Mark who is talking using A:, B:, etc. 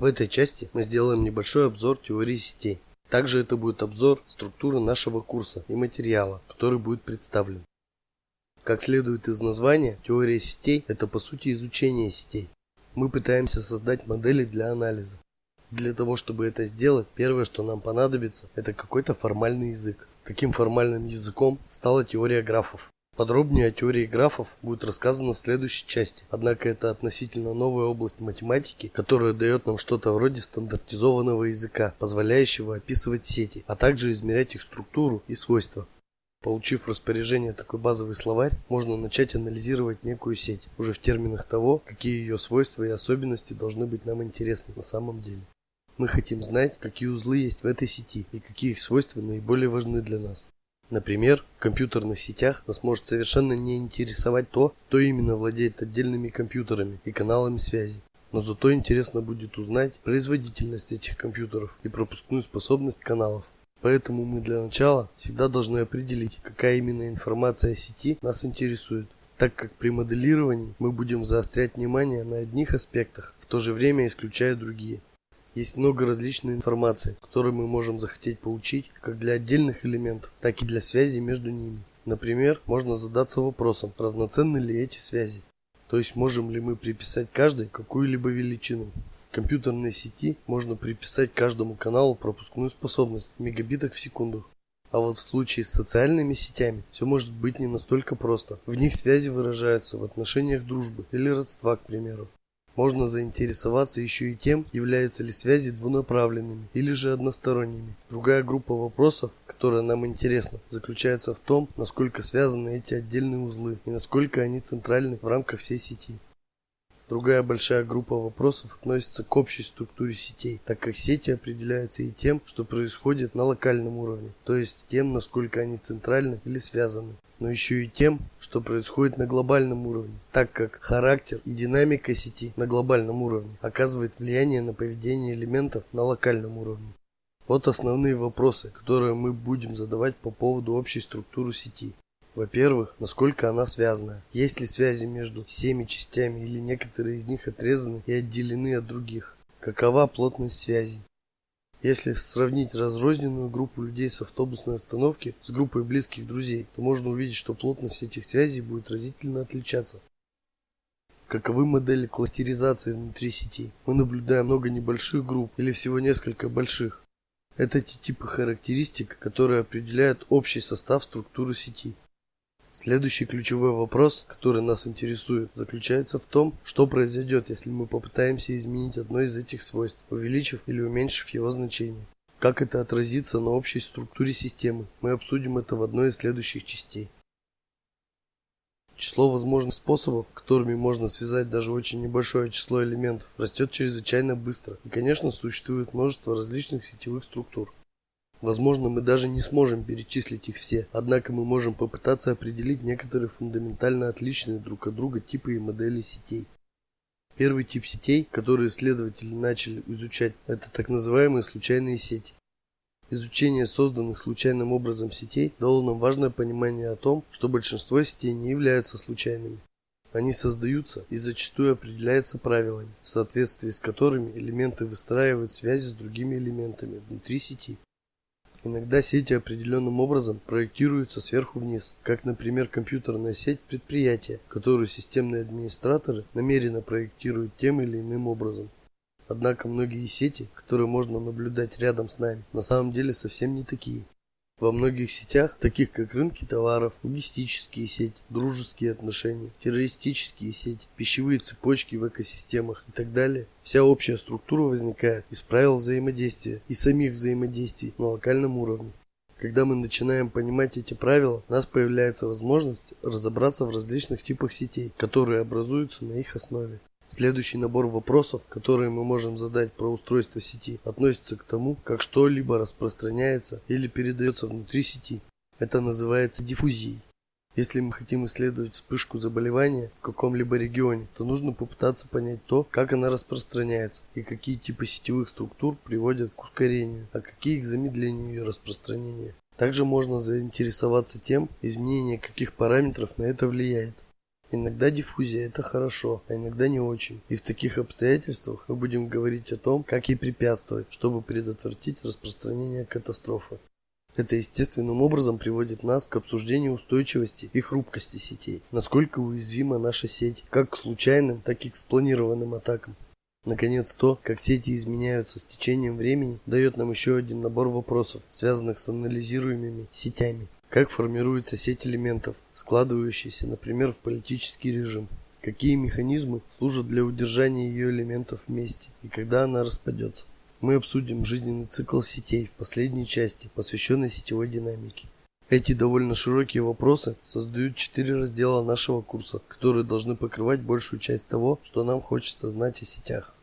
A: В этой части мы сделаем небольшой обзор теории сетей. Также это будет обзор структуры нашего курса и материала, который будет представлен. Как следует из названия, теория сетей – это по сути изучение сетей. Мы пытаемся создать модели для анализа. Для того, чтобы это сделать, первое, что нам понадобится, это какой-то формальный язык. Таким формальным языком стала теория графов. Подробнее о теории графов будет рассказано в следующей части. Однако это относительно новая область математики, которая дает нам что-то вроде стандартизованного языка, позволяющего описывать сети, а также измерять их структуру и свойства. Получив распоряжение такой базовый словарь, можно начать анализировать некую сеть, уже в терминах того, какие ее свойства и особенности должны быть нам интересны на самом деле. Мы хотим знать, какие узлы есть в этой сети и какие их свойства наиболее важны для нас. Например, в компьютерных сетях нас может совершенно не интересовать то, кто именно владеет отдельными компьютерами и каналами связи. Но зато интересно будет узнать производительность этих компьютеров и пропускную способность каналов. Поэтому мы для начала всегда должны определить, какая именно информация о сети нас интересует, так как при моделировании мы будем заострять внимание на одних аспектах, в то же время исключая другие. Есть много различной информации, которую мы можем захотеть получить как для отдельных элементов, так и для связи между ними. Например, можно задаться вопросом, равноценны ли эти связи. То есть можем ли мы приписать каждой какую-либо величину компьютерной сети можно приписать каждому каналу пропускную способность в мегабитах в секунду. А вот в случае с социальными сетями все может быть не настолько просто. В них связи выражаются в отношениях дружбы или родства, к примеру. Можно заинтересоваться еще и тем, являются ли связи двунаправленными или же односторонними. Другая группа вопросов, которая нам интересна, заключается в том, насколько связаны эти отдельные узлы и насколько они центральны в рамках всей сети. Другая большая группа вопросов относится к общей структуре сетей, так как сети определяются и тем, что происходит на локальном уровне, то есть тем, насколько они центральны или связаны, но еще и тем, что происходит на глобальном уровне, так как характер и динамика сети на глобальном уровне оказывает влияние на поведение элементов на локальном уровне. Вот основные вопросы, которые мы будем задавать по поводу общей структуры сети. Во-первых, насколько она связана. Есть ли связи между всеми частями или некоторые из них отрезаны и отделены от других? Какова плотность связи? Если сравнить разрозненную группу людей с автобусной остановки с группой близких друзей, то можно увидеть, что плотность этих связей будет разительно отличаться. Каковы модели кластеризации внутри сети? Мы наблюдаем много небольших групп или всего несколько больших. Это те типы характеристик, которые определяют общий состав структуры сети. Следующий ключевой вопрос, который нас интересует, заключается в том, что произойдет, если мы попытаемся изменить одно из этих свойств, увеличив или уменьшив его значение. Как это отразится на общей структуре системы? Мы обсудим это в одной из следующих частей. Число возможных способов, которыми можно связать даже очень небольшое число элементов, растет чрезвычайно быстро. И, конечно, существует множество различных сетевых структур. Возможно, мы даже не сможем перечислить их все, однако мы можем попытаться определить некоторые фундаментально отличные друг от друга типы и модели сетей. Первый тип сетей, который исследователи начали изучать, это так называемые случайные сети. Изучение созданных случайным образом сетей дало нам важное понимание о том, что большинство сетей не являются случайными. Они создаются и зачастую определяются правилами, в соответствии с которыми элементы выстраивают связи с другими элементами внутри сети. Иногда сети определенным образом проектируются сверху вниз, как, например, компьютерная сеть предприятия, которую системные администраторы намеренно проектируют тем или иным образом. Однако многие сети, которые можно наблюдать рядом с нами, на самом деле совсем не такие. Во многих сетях, таких как рынки товаров, логистические сети, дружеские отношения, террористические сети, пищевые цепочки в экосистемах и так далее, вся общая структура возникает из правил взаимодействия и самих взаимодействий на локальном уровне. Когда мы начинаем понимать эти правила, у нас появляется возможность разобраться в различных типах сетей, которые образуются на их основе. Следующий набор вопросов, которые мы можем задать про устройство сети, относится к тому, как что-либо распространяется или передается внутри сети. Это называется диффузией. Если мы хотим исследовать вспышку заболевания в каком-либо регионе, то нужно попытаться понять то, как она распространяется и какие типы сетевых структур приводят к ускорению, а какие к замедлению ее распространения. Также можно заинтересоваться тем, изменение каких параметров на это влияет. Иногда диффузия это хорошо, а иногда не очень. И в таких обстоятельствах мы будем говорить о том, как ей препятствовать, чтобы предотвратить распространение катастрофы. Это естественным образом приводит нас к обсуждению устойчивости и хрупкости сетей. Насколько уязвима наша сеть, как к случайным, так и к спланированным атакам. Наконец, то, как сети изменяются с течением времени, дает нам еще один набор вопросов, связанных с анализируемыми сетями. Как формируется сеть элементов, складывающаяся, например, в политический режим? Какие механизмы служат для удержания ее элементов вместе и когда она распадется? Мы обсудим жизненный цикл сетей в последней части, посвященной сетевой динамике. Эти довольно широкие вопросы создают четыре раздела нашего курса, которые должны покрывать большую часть того, что нам хочется знать о сетях.